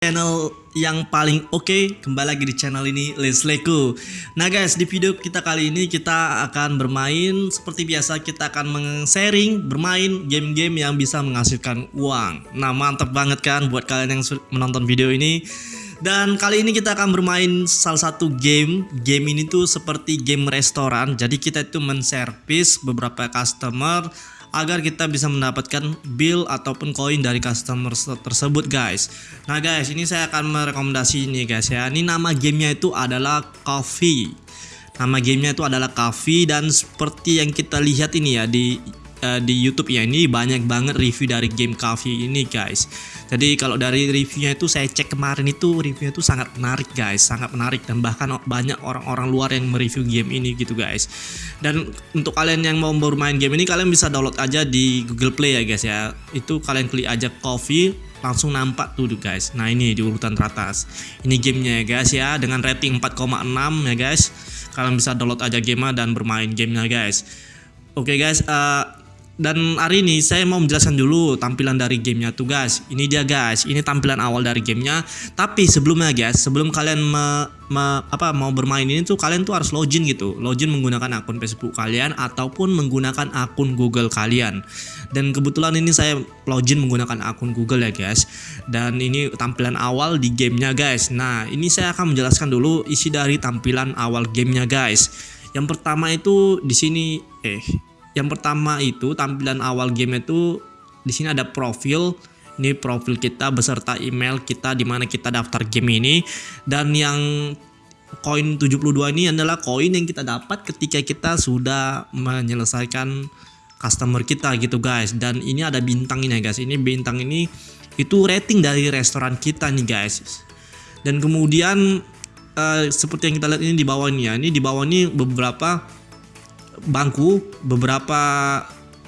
channel yang paling oke okay, kembali lagi di channel ini Let's Lego Nah guys di video kita kali ini kita akan bermain seperti biasa kita akan meng-sharing bermain game-game yang bisa menghasilkan uang. Nah mantap banget kan buat kalian yang menonton video ini. Dan kali ini kita akan bermain salah satu game. Game ini tuh seperti game restoran Jadi kita itu men-service beberapa customer agar kita bisa mendapatkan bill ataupun koin dari customer tersebut guys. Nah guys ini saya akan merekomendasi ini guys ya. Ini nama gamenya itu adalah coffee. Nama gamenya itu adalah coffee dan seperti yang kita lihat ini ya di uh, di YouTube ya ini banyak banget review dari game Coffee ini guys. Jadi kalau dari reviewnya itu saya cek kemarin itu reviewnya itu sangat menarik guys, sangat menarik dan bahkan banyak orang-orang luar yang mereview game ini gitu guys. Dan untuk kalian yang mau bermain game ini kalian bisa download aja di Google Play ya guys ya. Itu kalian klik aja Coffee langsung nampak tuh guys. Nah ini di urutan teratas. Ini gamenya ya guys ya dengan rating 4,6 ya guys. Kalian bisa download aja game dan bermain gamenya guys. Oke okay guys, uh, dan hari ini saya mau menjelaskan dulu tampilan dari gamenya tuh guys. Ini dia guys. Ini tampilan awal dari gamenya. Tapi sebelumnya guys sebelum kalian me, me, apa mau bermain ini tuh kalian tuh harus login gitu. Login menggunakan akun Facebook kalian ataupun menggunakan akun Google kalian. Dan kebetulan ini saya login menggunakan akun Google ya guys. Dan ini tampilan awal di gamenya guys. Nah ini saya akan menjelaskan dulu isi dari tampilan awal gamenya guys. Yang pertama itu di sini eh yang pertama itu tampilan awal game itu di sini ada profil. Ini profil kita beserta email kita di mana kita daftar game ini. Dan yang koin 72 ini adalah koin yang kita dapat ketika kita sudah menyelesaikan customer kita gitu guys. Dan ini ada bintang ini guys. Ini bintang ini itu rating dari restoran kita nih guys. Dan kemudian uh, seperti yang kita lihat ini di bawah ini ya ini di bawah ini beberapa bangku, beberapa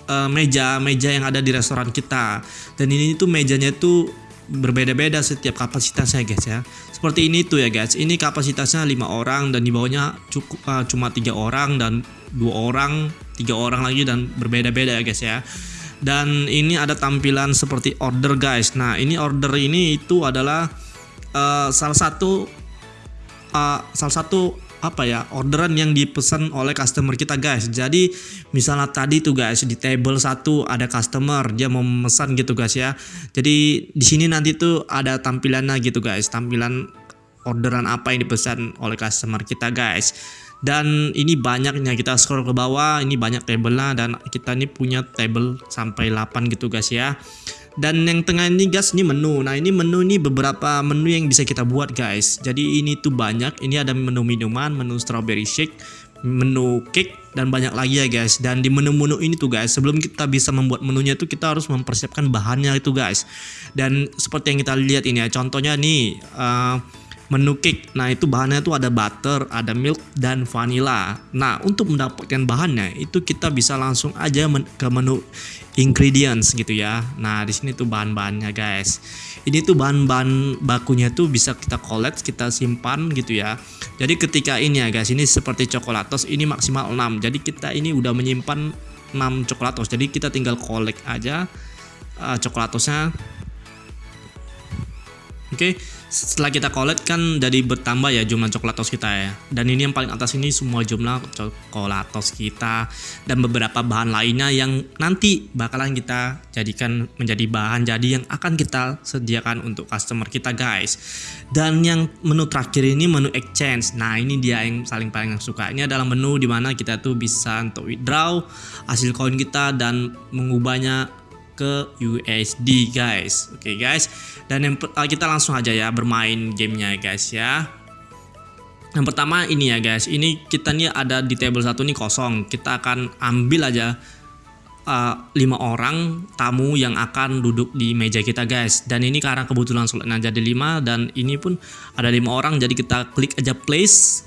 uh, meja meja yang ada di restoran kita. Dan ini tuh mejanya itu berbeda-beda setiap kapasitasnya guys ya. Seperti ini tuh ya guys. Ini kapasitasnya lima orang dan di bawahnya cukup uh, cuma tiga orang dan dua orang, tiga orang lagi dan berbeda-beda ya guys ya. Dan ini ada tampilan seperti order guys. Nah, ini order ini itu adalah uh, salah satu uh, salah satu apa ya orderan yang dipesan oleh customer kita guys. Jadi misalnya tadi tuh guys di table satu ada customer dia mau memesan gitu guys ya. Jadi di sini nanti tuh ada tampilannya gitu guys. Tampilan orderan apa yang dipesan oleh customer kita guys. Dan ini banyaknya kita scroll ke bawah ini banyak table lah dan kita ini punya table sampai 8 gitu guys ya dan yang tengah ini guys ini menu. Nah ini menu ini beberapa menu yang bisa kita buat guys. Jadi ini tuh banyak. Ini ada menu minuman menu strawberry shake menu cake dan banyak lagi ya guys. Dan di menu-menu ini tuh guys sebelum kita bisa membuat menunya tuh kita harus mempersiapkan bahannya itu guys. Dan seperti yang kita lihat ini ya contohnya nih uh, menu cake. Nah itu bahannya tuh ada butter ada milk dan vanilla. Nah untuk mendapatkan bahannya itu kita bisa langsung aja ke menu ingredients gitu ya. Nah di sini tuh bahan-bahannya guys. Ini tuh bahan-bahan bakunya tuh bisa kita collect kita simpan gitu ya. Jadi ketika ini ya guys ini seperti coklatos ini maksimal 6 jadi kita ini udah menyimpan 6 coklatos jadi kita tinggal collect aja uh, coklatosnya oke okay setelah kita collect kan jadi bertambah ya jumlah coklatos kita ya. Dan ini yang paling atas ini semua jumlah coklatos kita dan beberapa bahan lainnya yang nanti bakalan kita jadikan menjadi bahan jadi yang akan kita sediakan untuk customer kita guys. Dan yang menu terakhir ini menu exchange. Nah ini dia yang saling paling suka. Ini adalah menu di mana kita tuh bisa untuk withdraw hasil koin kita dan mengubahnya ke USD guys. Oke okay, guys. Dan yang uh, kita langsung aja ya bermain gamenya guys ya. Yang pertama ini ya guys. Ini kita nih ada di table satu nih kosong. Kita akan ambil aja uh, lima orang tamu yang akan duduk di meja kita guys. Dan ini karena kebetulan slotnya jadi lima dan ini pun ada lima orang. Jadi kita klik aja place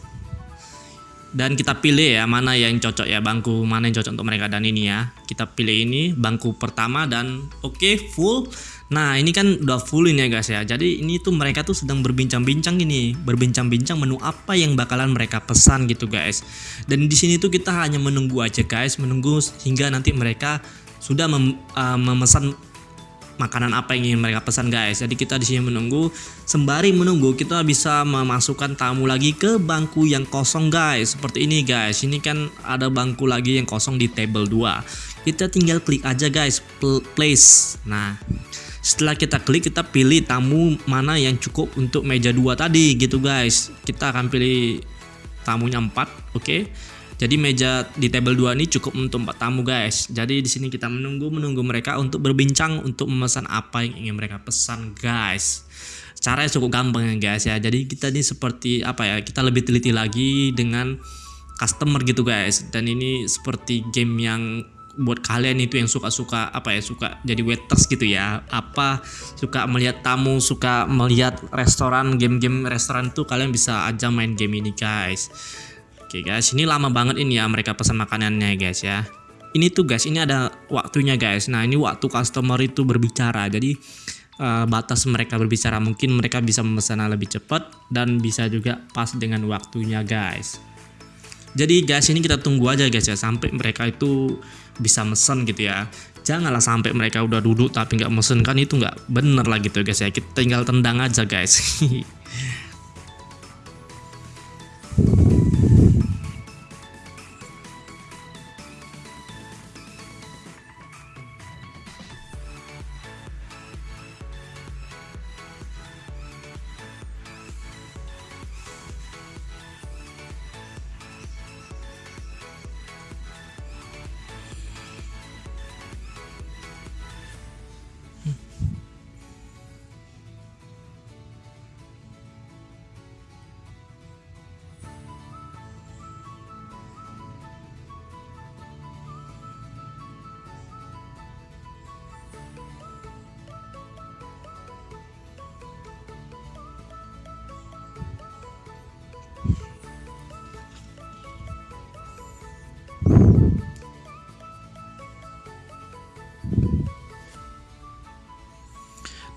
dan kita pilih ya mana yang cocok ya bangku mana yang cocok untuk mereka. Dan ini ya kita pilih ini bangku pertama dan oke okay, full. Nah ini kan udah full ini ya guys ya. Jadi ini tuh mereka tuh sedang berbincang-bincang ini berbincang-bincang menu apa yang bakalan mereka pesan gitu guys. Dan di sini tuh kita hanya menunggu aja guys. Menunggu hingga nanti mereka sudah mem, uh, memesan makanan apa yang ingin mereka pesan guys. Jadi kita di sini menunggu sembari menunggu kita bisa memasukkan tamu lagi ke bangku yang kosong guys. Seperti ini guys. Ini kan ada bangku lagi yang kosong di table 2. Kita tinggal klik aja guys place. Nah, setelah kita klik kita pilih tamu mana yang cukup untuk meja 2 tadi gitu guys. Kita akan pilih tamunya 4, oke. Okay? Jadi meja di table 2 ini cukup untuk 4 tamu guys. Jadi di sini kita menunggu menunggu mereka untuk berbincang untuk memesan apa yang ingin mereka pesan guys. Caranya cukup gampang ya guys ya. Jadi kita ini seperti apa ya? Kita lebih teliti lagi dengan customer gitu guys. Dan ini seperti game yang buat kalian itu yang suka-suka apa ya suka jadi waiters gitu ya apa suka melihat tamu suka melihat restoran game-game restoran tuh kalian bisa aja main game ini guys Oke guys, ini lama banget ini ya mereka pesan makanannya guys ya. Ini tuh guys, ini ada waktunya guys. Nah ini waktu customer itu berbicara. Jadi uh, batas mereka berbicara mungkin mereka bisa memesan lebih cepat dan bisa juga pas dengan waktunya guys. Jadi guys ini kita tunggu aja guys ya sampai mereka itu bisa mesen gitu ya. Janganlah sampai mereka udah duduk tapi nggak mesen kan itu nggak bener lah gitu guys ya. Kita tinggal tendang aja guys.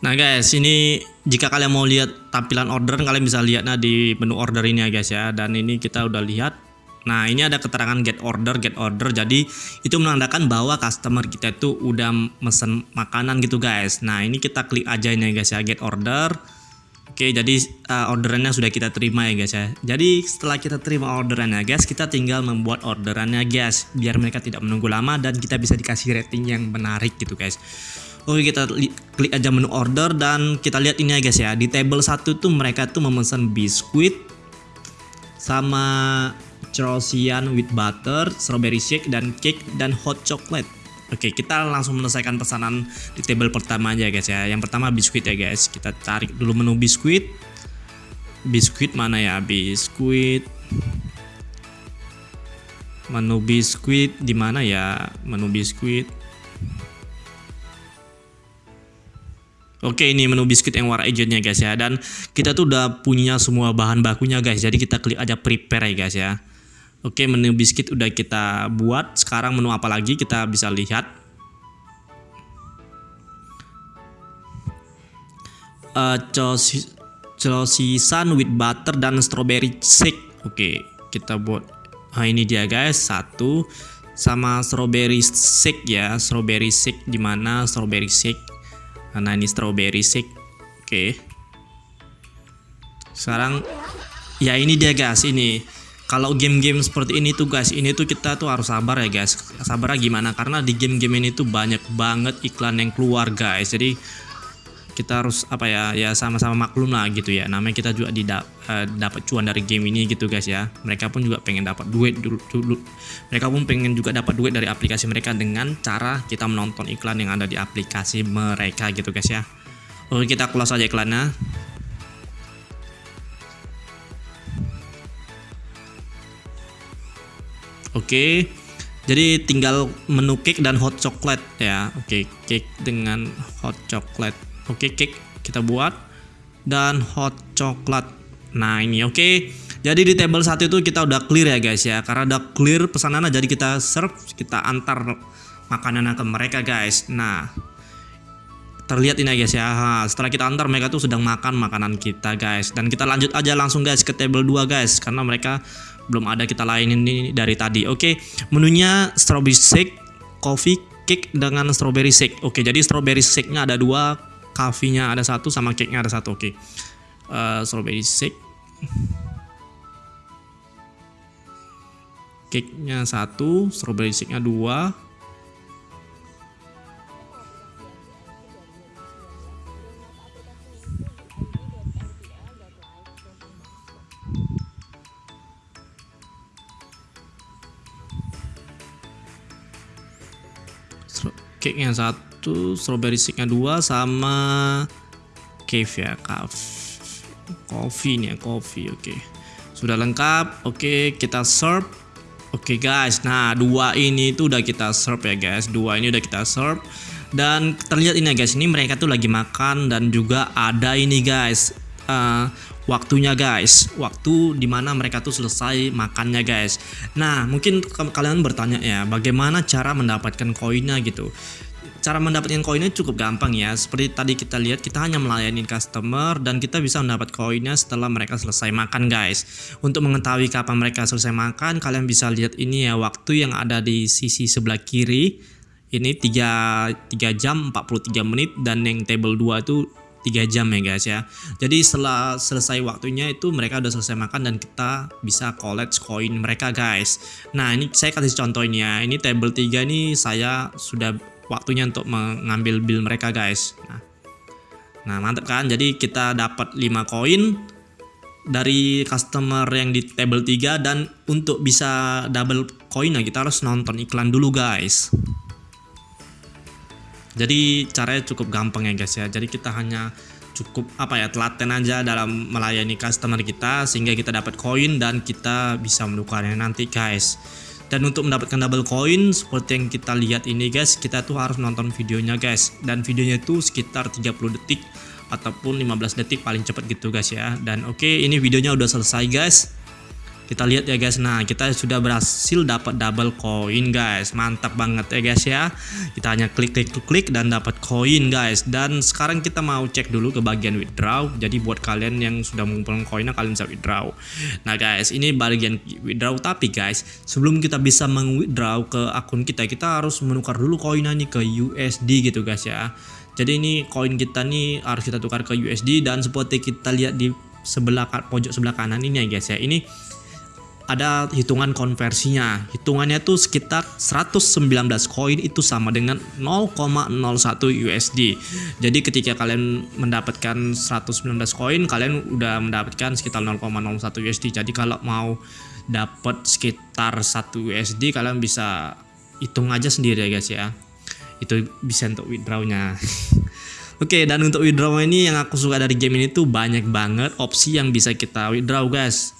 Nah guys, ini jika kalian mau lihat tampilan order, kalian bisa lihat nah di menu order ini ya guys ya. Dan ini kita udah lihat. Nah ini ada keterangan get order, get order. Jadi itu menandakan bahwa customer kita itu udah mesen makanan gitu guys. Nah ini kita klik aja ini ya guys ya, get order. Oke, jadi uh, orderannya sudah kita terima ya guys ya. Jadi setelah kita terima orderannya guys, kita tinggal membuat orderannya guys, biar mereka tidak menunggu lama dan kita bisa dikasih rating yang menarik gitu guys. Oke kita klik aja menu order dan kita lihat ini ya guys ya di table satu tuh mereka tuh memesan biskuit sama Chorosian with butter, strawberry shake dan cake dan hot chocolate. Oke kita langsung menyelesaikan pesanan di table pertama aja guys ya. Yang pertama biskuit ya guys. Kita cari dulu menu biskuit. Biskuit mana ya? Biskuit. Menu biskuit di mana ya? Menu biskuit Oke ini menu biskuit yang warna hijaunya guys ya. Dan kita tuh udah punya semua bahan bakunya guys. Jadi kita klik aja prepare ya guys ya. Oke menu biskuit udah kita buat. Sekarang menu apa lagi? Kita bisa lihat. Uh, Chosisan with butter dan strawberry shake. Oke kita buat. Nah ini dia guys. Satu. Sama strawberry shake ya. Strawberry shake di mana strawberry shake karena ini strawberry shake. Oke. Sekarang ya ini dia guys. Ini kalau game-game seperti ini tuh guys ini tuh kita tuh harus sabar ya guys. Sabar gimana? Karena di game-game ini tuh banyak banget iklan yang keluar guys. Jadi kita harus apa ya ya sama-sama maklum lah gitu ya. Namanya kita juga tidak uh, dapat cuan dari game ini gitu guys ya. Mereka pun juga pengen dapat duit dulu, dulu. Mereka pun pengen juga dapat duit dari aplikasi mereka dengan cara kita menonton iklan yang ada di aplikasi mereka gitu guys ya. Oke kita close aja iklannya. Oke, jadi tinggal menu cake dan hot chocolate ya. Oke, cake dengan hot chocolate. Oke, cake kita buat dan hot coklat. Nah, ini oke. Jadi di table satu itu kita udah clear ya guys ya. Karena udah clear pesanannya jadi kita serve, kita antar makanan ke mereka guys. Nah, terlihat ini guys ya. setelah kita antar mereka tuh sedang makan makanan kita guys. Dan kita lanjut aja langsung guys ke table 2 guys karena mereka belum ada kita lain ini dari tadi. Oke, menunya strawberry shake, coffee cake dengan strawberry shake. Oke, jadi strawberry shake-nya ada dua, coffee-nya ada satu, sama cake-nya ada satu. Oke, uh, strawberry shake. Cake-nya satu, strawberry shake-nya dua. cake yang satu strawberry shake nya dua sama cave ya coffee nih ya coffee oke. Okay. sudah lengkap oke okay, kita serve. Oke okay, guys nah dua ini itu udah kita serve ya guys. Dua ini udah kita serve. Dan terlihat ini ya guys ini mereka tuh lagi makan dan juga ada ini guys. Uh, waktunya guys. Waktu di mana mereka tuh selesai makannya guys. Nah mungkin kalian bertanya ya bagaimana cara mendapatkan koinnya gitu? Cara mendapatkan koinnya cukup gampang ya. Seperti tadi kita lihat kita hanya melayani customer dan kita bisa mendapat koinnya setelah mereka selesai makan guys. Untuk mengetahui kapan mereka selesai makan kalian bisa lihat ini ya waktu yang ada di sisi sebelah kiri. Ini 3, 3 jam 43 menit dan yang table 2 itu 3 jam ya guys ya. Jadi setelah selesai waktunya itu mereka udah selesai makan dan kita bisa collect koin mereka guys. Nah ini saya kasih contoh ini table 3 ini saya sudah waktunya untuk mengambil bill mereka guys. Nah, nah mantap kan? Jadi kita dapat 5 koin dari customer yang di table 3 dan untuk bisa double koinnya kita harus nonton iklan dulu guys jadi caranya cukup gampang ya guys ya. Jadi kita hanya cukup apa ya telaten aja dalam melayani customer kita sehingga kita dapat koin dan kita bisa menukarnya nanti guys. Dan untuk mendapatkan double coin seperti yang kita lihat ini guys kita tuh harus nonton videonya guys. Dan videonya itu sekitar 30 detik ataupun 15 detik paling cepat gitu guys ya. Dan oke okay, ini videonya udah selesai guys kita lihat ya guys. Nah kita sudah berhasil dapat double koin guys. Mantap banget ya guys ya. Kita hanya klik klik klik dan dapat koin guys. Dan sekarang kita mau cek dulu ke bagian withdraw. Jadi buat kalian yang sudah mengumpulkan koinnya kalian bisa withdraw. Nah guys ini bagian withdraw. Tapi guys sebelum kita bisa mengwithdraw ke akun kita kita harus menukar dulu koinnya nih ke USD gitu guys ya. Jadi ini koin kita nih harus kita tukar ke USD dan seperti kita lihat di sebelah pojok sebelah kanan ini ya guys ya. Ini ada hitungan konversinya. Hitungannya tuh sekitar 119 koin itu sama dengan 0,01 USD. Jadi ketika kalian mendapatkan 119 koin, kalian udah mendapatkan sekitar 0,01 USD. Jadi kalau mau dapat sekitar 1 USD, kalian bisa hitung aja sendiri ya guys ya. Itu bisa untuk withdrawnya. Oke, okay, dan untuk withdraw ini yang aku suka dari game ini tuh banyak banget opsi yang bisa kita withdraw guys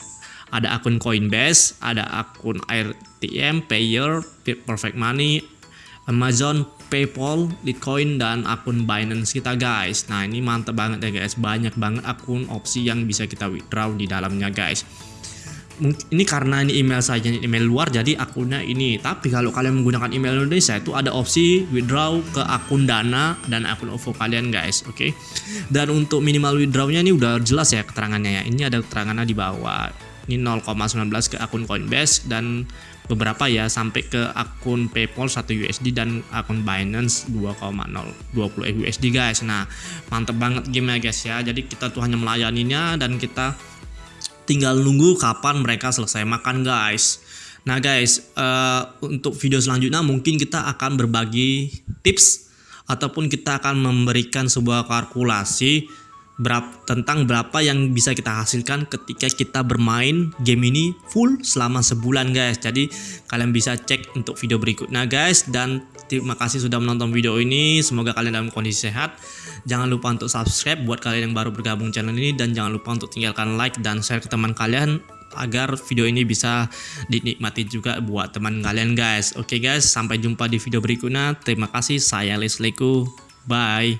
ada akun Coinbase, ada akun AirTM, Payer, Perfect Money, Amazon, PayPal, Bitcoin dan akun Binance kita guys. Nah, ini mantap banget ya guys. Banyak banget akun opsi yang bisa kita withdraw di dalamnya guys. Ini karena ini email saja email luar jadi akunnya ini. Tapi kalau kalian menggunakan email Indonesia itu ada opsi withdraw ke akun Dana dan akun OVO kalian guys, oke. Okay? Dan untuk minimal withdrawnya ini udah jelas ya keterangannya ya. Ini ada keterangannya di bawah ini 0,19 ke akun Coinbase dan beberapa ya sampai ke akun PayPal 1 USD dan akun Binance 2,020 USD guys. Nah, mantep banget game ya guys ya. Jadi kita tuh hanya melayaninya dan kita tinggal nunggu kapan mereka selesai makan guys. Nah guys, uh, untuk video selanjutnya mungkin kita akan berbagi tips ataupun kita akan memberikan sebuah kalkulasi berapa, tentang berapa yang bisa kita hasilkan ketika kita bermain game ini full selama sebulan guys. Jadi kalian bisa cek untuk video berikutnya guys. Dan terima kasih sudah menonton video ini. Semoga kalian dalam kondisi sehat. Jangan lupa untuk subscribe buat kalian yang baru bergabung channel ini. Dan jangan lupa untuk tinggalkan like dan share ke teman kalian agar video ini bisa dinikmati juga buat teman kalian guys. Oke guys sampai jumpa di video berikutnya. Terima kasih. Saya Lesleku bye